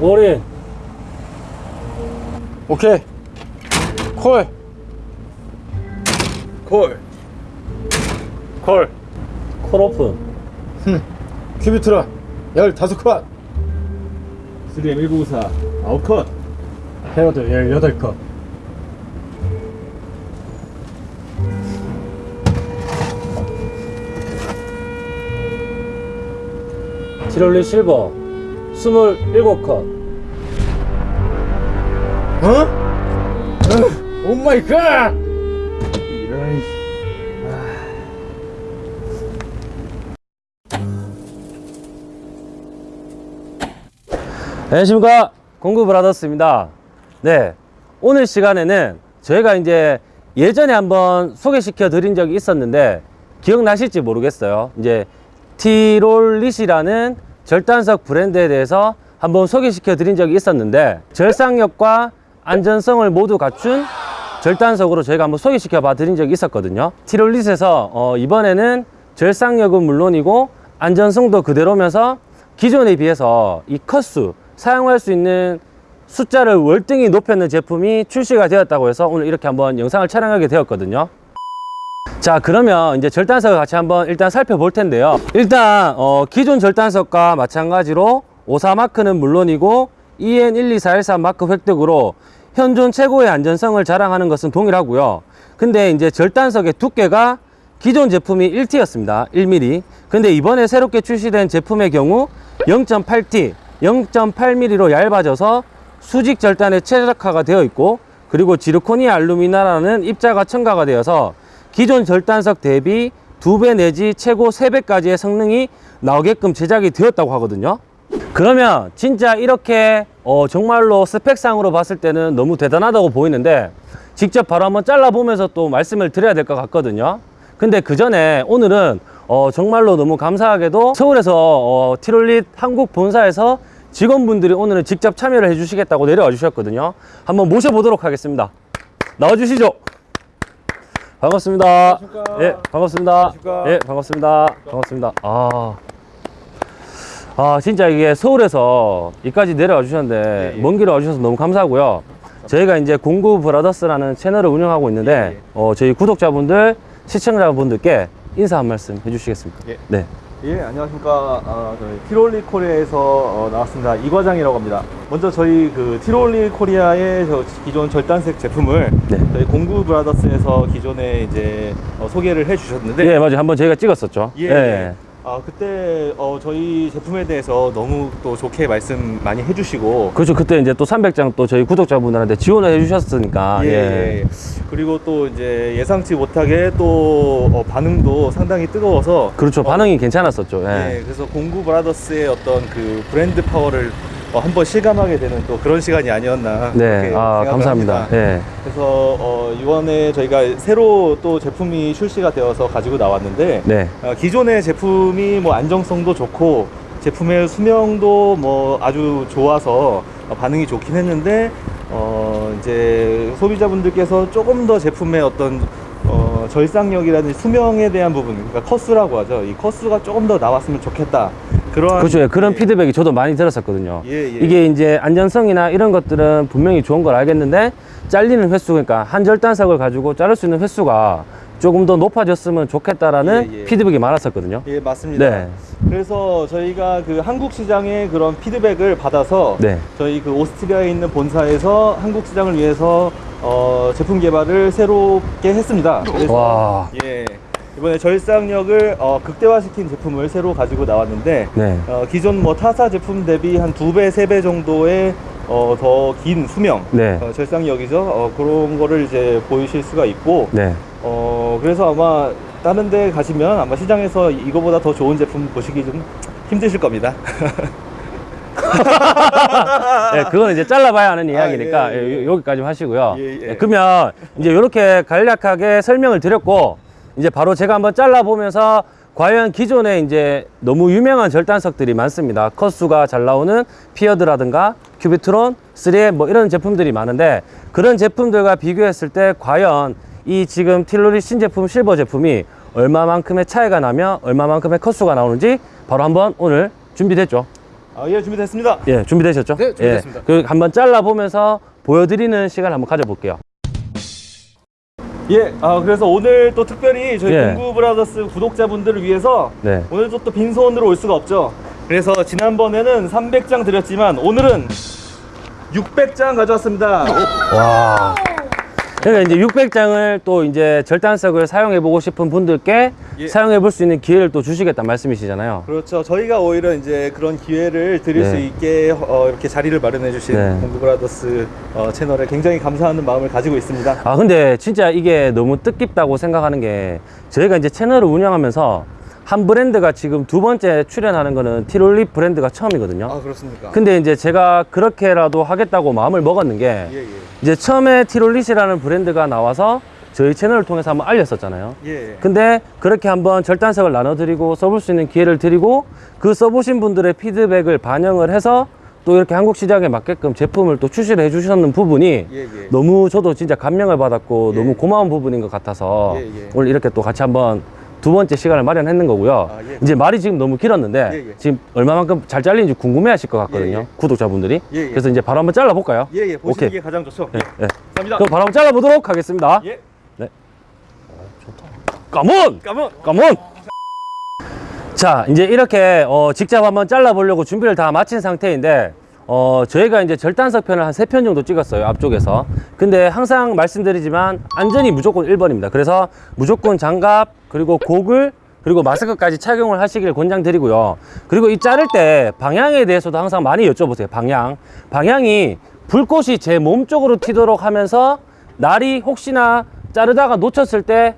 올인 오케이. 콜. 콜. 콜. 콜 오픈. 큐비트라. 15컷. 3M1994 아웃컷. 헤어드 18컷. Tyrolit Silver. 27컷 어? Oh my god! 이런 안녕하십니까 공구 브라더스입니다 네 오늘 시간에는 저희가 이제 예전에 한번 소개시켜 드린 적이 있었는데 기억나실지 모르겠어요 이제 티롤릿이라는 절단석 브랜드에 대해서 한번 소개시켜 드린 적이 있었는데 절상력과 안전성을 모두 갖춘 절단석으로 저희가 한번 소개시켜 봐 드린 적이 있었거든요. 티롤릿에서 어, 이번에는 절상력은 물론이고 안전성도 그대로면서 기존에 비해서 이 컷수 사용할 수 있는 숫자를 월등히 높였는 제품이 출시가 되었다고 해서 오늘 이렇게 한번 영상을 촬영하게 되었거든요. 자 그러면 이제 절단석을 같이 한번 일단 살펴볼 텐데요. 일단 어, 기존 절단석과 마찬가지로 54 마크는 물론이고 E EN12413 마크 획득으로 현존 최고의 안전성을 자랑하는 것은 동일하고요. 근데 이제 절단석의 두께가 기존 제품이 1T였습니다. 1mm 근데 이번에 새롭게 출시된 제품의 경우 0.8T 0.8mm로 얇아져서 수직 절단에 최적화가 되어 있고 그리고 지르코니 알루미나라는 입자가 첨가가 되어서 기존 절단석 대비 두 배 내지 최고 세배까지의 성능이 나오게끔 제작이 되었다고 하거든요 그러면 진짜 이렇게 어, 정말로 스펙상으로 봤을 때는 너무 대단하다고 보이는데 직접 바로 한번 잘라보면서 또 말씀을 드려야 될 것 같거든요. 근데 그 전에 오늘은 어, 정말로 너무 감사하게도 서울에서 어, 티롤릿 한국 본사에서 직원분들이 오늘은 직접 참여를 해주시겠다고 내려와 주셨거든요. 한번 모셔보도록 하겠습니다. 나와주시죠. 반갑습니다. 예 반갑습니다. 안녕하십니까. 예 반갑습니다. 반갑습니다. 아, 아 진짜 이게 서울에서 이까지 내려와 주셨는데 예, 예. 먼 길을 와 주셔서 너무 감사하고요 저희가 이제 공구 브라더스라는 채널을 운영하고 있는데 예, 예. 어, 저희 구독자분들 시청자분들께 인사 한 말씀 해주시겠습니까 예. 네예 안녕하십니까 아, 저희 Tyrolit Korea에서 어, 나왔습니다 이 과장이라고 합니다 먼저 저희 그 Tyrolit Korea의 저 기존 절단석 제품을 네. 저희 공구 브라더스에서 기존에 이제 어, 소개를 해주셨는데 예, 맞아요. 한번 저희가 찍었었죠. 예. 예. 아 그때 어, 저희 제품에 대해서 너무 또 좋게 말씀 많이 해주시고 그렇죠. 그때 이제 또 300장 또 저희 구독자분들한테 지원을 해주셨으니까. 예, 예. 그리고 또 이제 예상치 못하게 또 어, 반응도 상당히 뜨거워서 그렇죠. 어, 반응이 괜찮았었죠. 예. 예, 그래서 공구 브라더스의 어떤 그 브랜드 파워를 어, 한번 실감하게 되는 또 그런 시간이 아니었나. 네. 아, 감사합니다. 합니다. 예. 그래서 어, 이번에 저희가 새로 또 제품이 출시가 되어서 가지고 나왔는데 네. 어, 기존의 제품이 뭐 안정성도 좋고 제품의 수명도 뭐 아주 좋아서 어, 반응이 좋긴 했는데 어, 이제 소비자분들께서 조금 더 제품의 어떤 어, 절상력이라든지 수명에 대한 부분, 그러니까 커스라고 하죠. 이 커스가 조금 더 나왔으면 좋겠다. 그러한 그렇죠. 예, 그런 예, 피드백이 저도 많이 들었었거든요. 예, 예. 이게 이제 안전성이나 이런 것들은 분명히 좋은 걸 알겠는데 잘리는 횟수, 그러니까 한 절단석을 가지고 자를 수 있는 횟수가 조금 더 높아졌으면 좋겠다라는 예, 예. 피드백이 많았었거든요. 예, 맞습니다. 네. 그래서 저희가 그 한국 시장의 그런 피드백을 받아서 네. 저희 그 오스트리아에 있는 본사에서 한국 시장을 위해서 어, 제품 개발을 새롭게 했습니다. 그래서 와. 예. 이번에 절상력을 어, 극대화시킨 제품을 새로 가지고 나왔는데 네. 어, 기존 뭐 타사 제품 대비 한 두 배, 세 배 정도의 어, 더 긴 수명, 네. 어, 절상력이죠. 어, 그런 거를 이제 보이실 수가 있고, 네. 어, 그래서 아마 다른 데 가시면 아마 시장에서 이거보다 더 좋은 제품 보시기 좀 힘드실 겁니다. 네, 그건 이제 잘라봐야 하는 이야기니까 아, 예, 예. 예, 요- 여기까지 하시고요. 예, 예. 예, 그러면 이제 이렇게 간략하게 설명을 드렸고 이제 바로 제가 한번 잘라보면서 과연 기존에 이제 너무 유명한 절단석들이 많습니다. 컷수가 잘 나오는 피어드라든가 큐비트론, 3M 뭐 이런 제품들이 많은데 그런 제품들과 비교했을 때 과연 이 지금 틸로리 신제품 실버 제품이 얼마만큼의 차이가 나며 얼마만큼의 컷수가 나오는지 바로 한번 오늘 준비됐죠. 아, 예, 준비됐습니다. 예, 준비되셨죠? 네, 준비됐습니다. 예, 그 한번 잘라 보면서 보여드리는 시간 한번 가져볼게요. 예, 아, 그래서 오늘 또 특별히 저희 예. 공구 브라더스 구독자분들을 위해서 네. 오늘 또 빈손으로 올 수가 없죠. 그래서 지난번에는 300장 드렸지만 오늘은 600장 가져왔습니다. 와. 그러니까 이제 600장을 또 이제 절단석을 사용해 보고 싶은 분들께 예. 사용해 볼 수 있는 기회를 또 주시겠다 말씀이시잖아요. 그렇죠. 저희가 오히려 이제 그런 기회를 드릴 네. 수 있게 어, 이렇게 자리를 마련해 주신 네. 공구 브라더스 어, 채널에 굉장히 감사하는 마음을 가지고 있습니다. 아 근데 진짜 이게 너무 뜻깊다고 생각하는 게 저희가 이제 채널을 운영하면서 한 브랜드가 지금 두 번째 출연하는 거는 티롤립 브랜드가 처음이거든요. 아, 그렇습니까? 근데 이제 제가 그렇게라도 하겠다고 마음을 먹었는 게 예, 예. 이제 처음에 티롤릿이라는 브랜드가 나와서 저희 채널을 통해서 한번 알렸었잖아요. 예. 근데 그렇게 한번 절단석을 나눠드리고 써볼 수 있는 기회를 드리고 그 써보신 분들의 피드백을 반영을 해서 또 이렇게 한국 시장에 맞게끔 제품을 또 출시를 해주셨는 부분이 예, 예. 너무 저도 진짜 감명을 받았고 예. 너무 고마운 부분인 것 같아서 예, 예. 오늘 이렇게 또 같이 한번 두 번째 시간을 마련했는 거고요. 아, 예. 이제 말이 지금 너무 길었는데 예, 예. 지금 얼마만큼 잘 잘리는지 궁금해 하실 것 같거든요. 예, 예. 구독자분들이. 예, 예. 그래서 이제 바로 한번 잘라볼까요? 예, 예. 보시는 오케이. 게 가장 좋죠. 예, 예. 감사합니다. 그럼 바로 한번 잘라보도록 하겠습니다. 예. 까몬! 까몬. 까몬! 자, 이제 이렇게 어, 직접 한번 잘라보려고 준비를 다 마친 상태인데 어, 저희가 이제 절단석 편을 한 세 편 정도 찍었어요, 앞쪽에서. 근데 항상 말씀드리지만 안전이 무조건 1번입니다. 그래서 무조건 장갑, 그리고 고글, 그리고 마스크까지 착용을 하시길 권장드리고요. 그리고 이 자를 때 방향에 대해서도 항상 많이 여쭤보세요, 방향. 방향이 불꽃이 제 몸 쪽으로 튀도록 하면서 날이 혹시나 자르다가 놓쳤을 때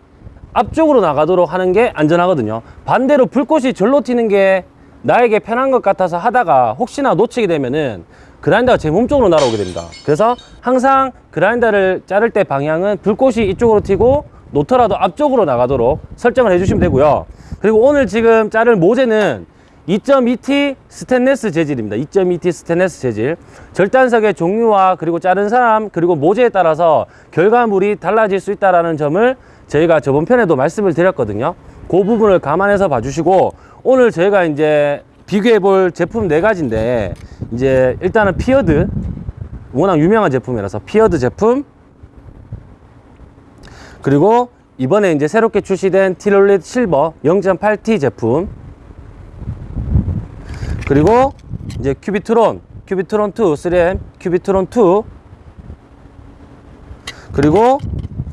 앞쪽으로 나가도록 하는 게 안전하거든요. 반대로 불꽃이 절로 튀는 게 나에게 편한 것 같아서 하다가 혹시나 놓치게 되면은 그라인더가 제 몸 쪽으로 날아오게 됩니다. 그래서 항상 그라인더를 자를 때 방향은 불꽃이 이쪽으로 튀고 놓더라도 앞쪽으로 나가도록 설정을 해주시면 되고요. 그리고 오늘 지금 자를 모재는 2.2T 스테인레스 재질입니다. 2.2T 스테인레스 재질. 절단석의 종류와 그리고 자른 사람 그리고 모재에 따라서 결과물이 달라질 수 있다는 점을 저희가 저번 편에도 말씀을 드렸거든요. 그 부분을 감안해서 봐주시고 오늘 저희가 이제 비교해 볼 제품 네 가지인데 이제 일단은 Pferd 워낙 유명한 제품이라서 Pferd 제품. 그리고 이번에 이제 새롭게 출시된 Tyrolit Silver 0.8T 제품. 그리고 이제 Cubitron Cubitron 2 3M Cubitron 2 그리고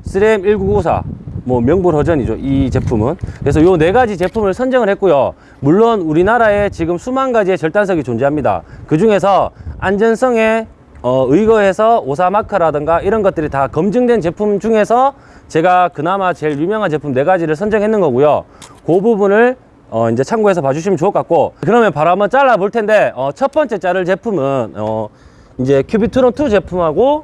3M 1994 뭐 명불허전이죠 이 제품은. 그래서 요 네 가지 제품을 선정을 했고요. 물론 우리나라에 지금 수만 가지의 절단석이 존재합니다. 그 중에서 안전성에 어, 의거해서 오사마크라든가 이런 것들이 다 검증된 제품 중에서 제가 그나마 제일 유명한 제품 네 가지를 선정했는 거고요. 그 부분을 어, 이제 참고해서 봐주시면 좋을 것 같고. 그러면 바로 한번 잘라 볼 텐데 어, 첫 번째 자를 제품은 어, 이제 Cubitron 2 제품하고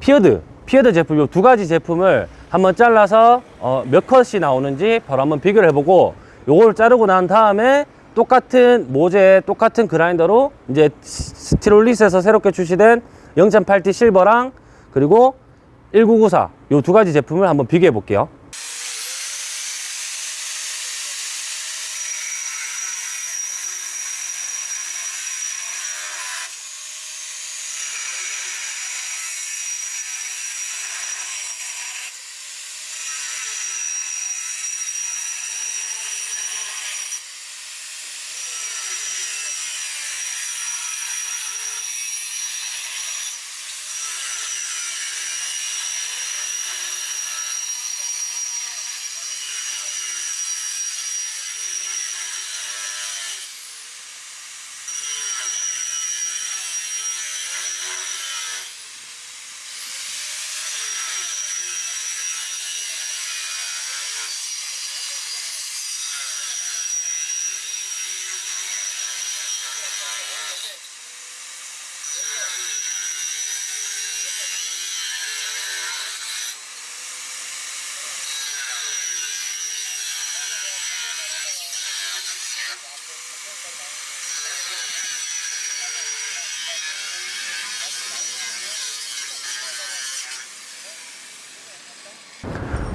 Pferd Pferd 제품 요 두 가지 제품을 한번 잘라서 어, 몇 컷이 나오는지 바로 한번 비교를 해보고 요걸 자르고 난 다음에 똑같은 모재 똑같은 그라인더로 이제 스티롤릿에서 새롭게 출시된 0.8T Silver랑 그리고 1994 요 두 가지 제품을 한번 비교해 볼게요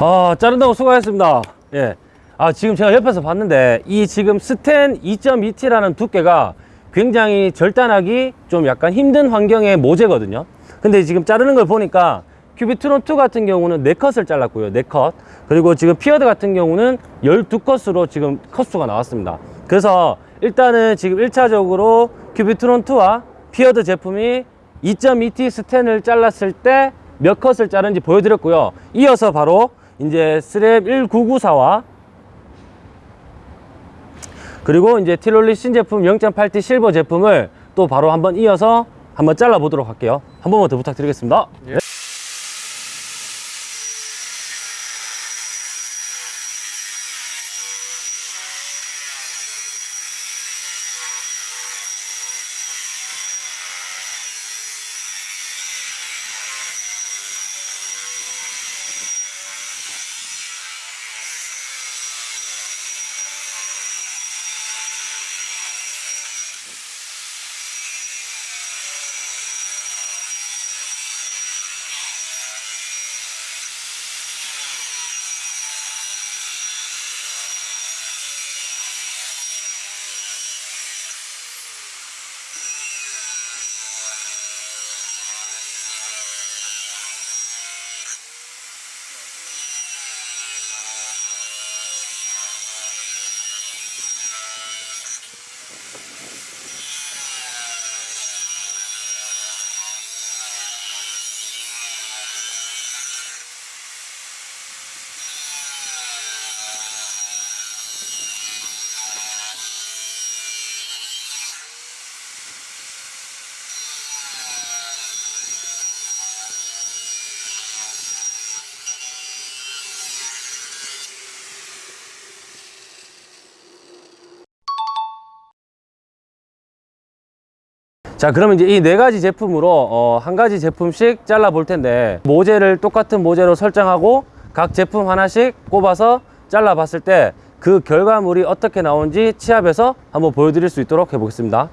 아, 자른다고 수고하셨습니다. 예. 아, 지금 제가 옆에서 봤는데, 이 지금 스텐 2.2T라는 두께가 굉장히 절단하기 좀 약간 힘든 환경의 모재거든요. 근데 지금 자르는 걸 보니까 Cubitron 2 같은 경우는 4컷을 잘랐고요. 4컷. 그리고 지금 Pferd 같은 경우는 12컷으로 지금 컷수가 나왔습니다. 그래서 일단은 지금 1차적으로 Cubitron 2와 Pferd 제품이 2.2T 스텐을 잘랐을 때 몇 컷을 자른지 보여드렸고요. 이어서 바로 이제 스랩 1994와 그리고 이제 티롤리 신제품 0.8T 실버 제품을 또 바로 한번 이어서 한번 잘라 보도록 할게요. 한 번만 더 부탁드리겠습니다. 자 그러면 이제 이 네 가지 제품으로 어, 한 가지 제품씩 잘라 볼 텐데 모재를 똑같은 모재로 설정하고 각 제품 하나씩 꼽아서 잘라 봤을 때 그 결과물이 어떻게 나온지 치압해서 한번 보여드릴 수 있도록 해보겠습니다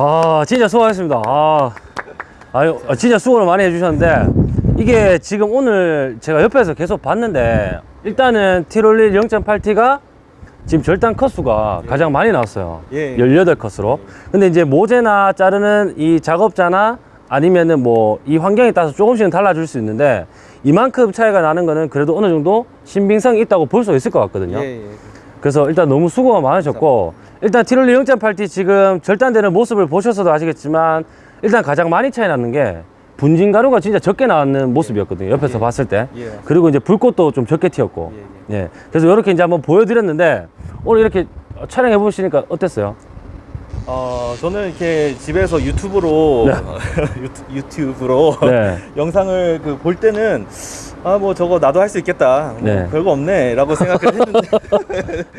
아 진짜 수고하셨습니다 아, 아유 아, 진짜 수고를 많이 해주셨는데 이게 지금 오늘 제가 옆에서 계속 봤는데 일단은 티롤릴 0.8T가 지금 절단 컷수가 가장 많이 나왔어요 예. 18컷으로 근데 이제 모재나 자르는 이 작업자나 아니면은 뭐 이 환경에 따라서 조금씩은 달라질 수 있는데 이만큼 차이가 나는 거는 그래도 어느 정도 신빙성이 있다고 볼 수 있을 것 같거든요. 예, 예. 그래서 일단 너무 수고가 많으셨고 일단 티롤리 0.8T 지금 절단되는 모습을 보셔서도 아시겠지만 일단 가장 많이 차이 나는 게 분진 가루가 진짜 적게 나는 모습이었거든요. 옆에서 예. 봤을 때. 예. 그리고 이제 불꽃도 좀 적게 튀었고. 예, 예. 그래서 이렇게 이제 한번 보여드렸는데 오늘 이렇게 촬영해 보시니까 어땠어요? 어, 저는 이렇게 집에서 유튜브로 유튜, 유튜 브로 네. 영상을 그 볼 때는 아 뭐 저거 나도 할 수 있겠다. 뭐 네. 별거 없네라고 생각을 했는데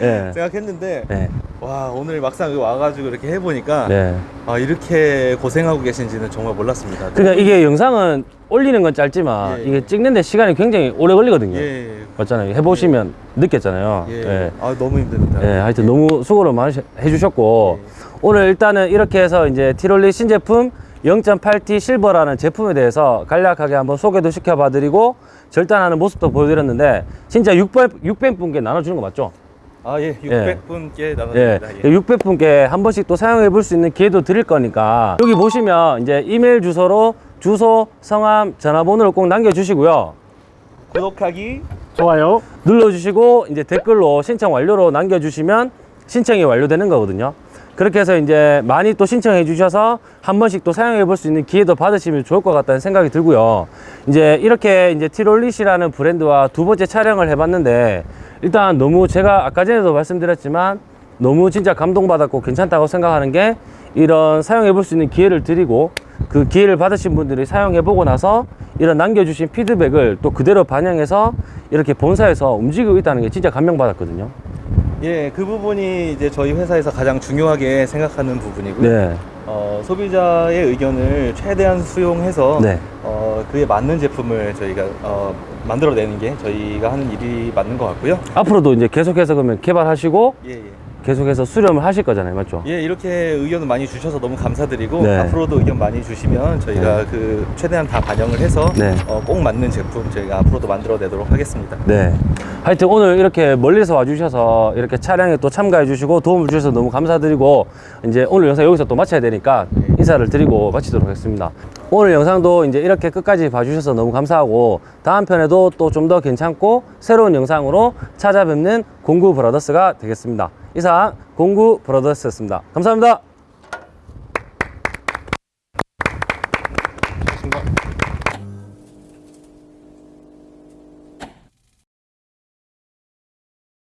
예. 생각했는데 네. 와 오늘 막상 와가지고 이렇게 해보니까 네. 아 이렇게 고생하고 계신지는 정말 몰랐습니다. 그러니까 이게 영상은 올리는 건 짧지만 예, 이게 예. 찍는데 시간이 굉장히 오래 걸리거든요. 예, 맞잖아요. 해보시면 느꼈잖아요. 예, 예. 아 너무 힘듭니다. 예, 하여튼 너무 수고를 많이 해주셨고 오늘 일단은 이렇게 해서 이제 티롤리 신제품 0.8T 실버라는 제품에 대해서 간략하게 한번 소개도 시켜봐 드리고 절단하는 모습도 보여드렸는데 진짜 600, 600분께 나눠주는 거 맞죠? 아 예, 600분께 예, 나눠드립니다. 예. 600분께 한 번씩 또 사용해 볼 수 있는 기회도 드릴 거니까 여기 보시면 이제 이메일 주소로 주소, 성함, 전화번호를 꼭 남겨주시고요. 구독하기 좋아요. 눌러주시고 이제 댓글로 신청 완료로 남겨주시면 신청이 완료되는 거거든요. 그렇게 해서 이제 많이 또 신청해 주셔서 한 번씩 또 사용해 볼 수 있는 기회도 받으시면 좋을 것 같다는 생각이 들고요. 이제 이렇게 이제 티롤릿이라는 브랜드와 두 번째 촬영을 해 봤는데 일단 너무 제가 아까 전에도 말씀드렸지만 너무 진짜 감동받았고 괜찮다고 생각하는 게 이런 사용해 볼 수 있는 기회를 드리고 그 기회를 받으신 분들이 사용해 보고 나서 이런 남겨주신 피드백을 또 그대로 반영해서 이렇게 본사에서 움직이고 있다는 게 진짜 감명받았거든요. 예, 그 부분이 이제 저희 회사에서 가장 중요하게 생각하는 부분이고요. 네. 어, 소비자의 의견을 최대한 수용해서 네. 어, 그에 맞는 제품을 저희가 어, 만들어내는 게 저희가 하는 일이 맞는 것 같고요. 앞으로도 이제 계속해서 그러면 개발하시고 예, 예. 계속해서 수렴을 하실 거잖아요. 맞죠? 예, 이렇게 의견을 많이 주셔서 너무 감사드리고 네. 앞으로도 의견 많이 주시면 저희가 그 최대한 다 반영을 해서 네. 어, 꼭 맞는 제품 저희가 앞으로도 만들어내도록 하겠습니다. 네. 하여튼 오늘 이렇게 멀리서 와주셔서 이렇게 촬영에 또 참가해 주시고 도움을 주셔서 너무 감사드리고 이제 오늘 영상 여기서 또 마쳐야 되니까 인사를 드리고 마치도록 하겠습니다. 오늘 영상도 이제 이렇게 끝까지 봐주셔서 너무 감사하고 다음 편에도 또 좀 더 괜찮고 새로운 영상으로 찾아뵙는 공구 브라더스가 되겠습니다. 이상 공구 브라더스였습니다. 감사합니다.